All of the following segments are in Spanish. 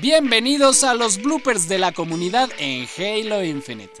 Bienvenidos a los bloopers de la comunidad en Halo Infinite.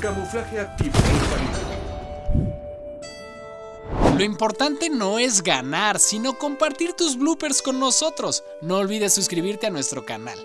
Camuflaje activo. Lo importante no es ganar, sino compartir tus bloopers con nosotros. No olvides suscribirte a nuestro canal.